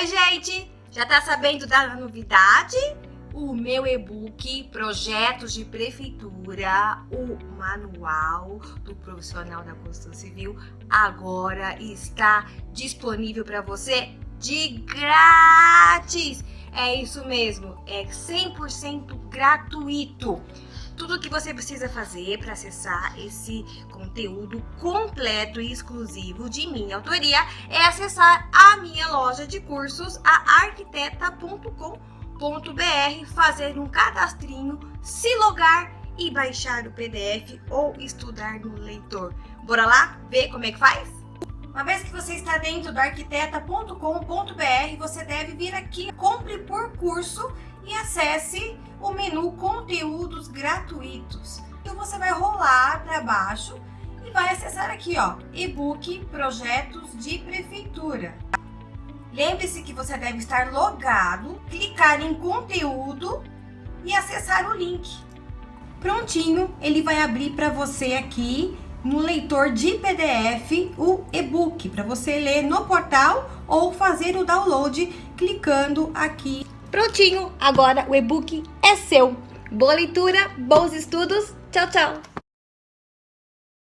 Oi, gente! Já tá sabendo da novidade? O meu e-book Projetos de Prefeitura, o Manual do Profissional da Construção Civil, agora está disponível para você de grátis! É isso mesmo, é 100% gratuito tudo que você precisa fazer para acessar esse conteúdo completo e exclusivo de minha autoria é acessar a minha loja de cursos, a arquiteta.com.br, fazer um cadastrinho, se logar e baixar o PDF ou estudar no leitor. Bora lá ver como é que faz? Uma vez que você está dentro do arquiteta.com.br, você deve vir aqui, compre por curso e acesse o menu conteúdos gratuitos. Então você vai rolar para baixo e vai acessar aqui, ó, e-book projetos de prefeitura. Lembre-se que você deve estar logado, clicar em conteúdo e acessar o link. Prontinho, ele vai abrir para você aqui no leitor de PDF o e-book para você ler no portal ou fazer o download clicando aqui Prontinho, agora o e-book é seu. Boa leitura, bons estudos, tchau, tchau!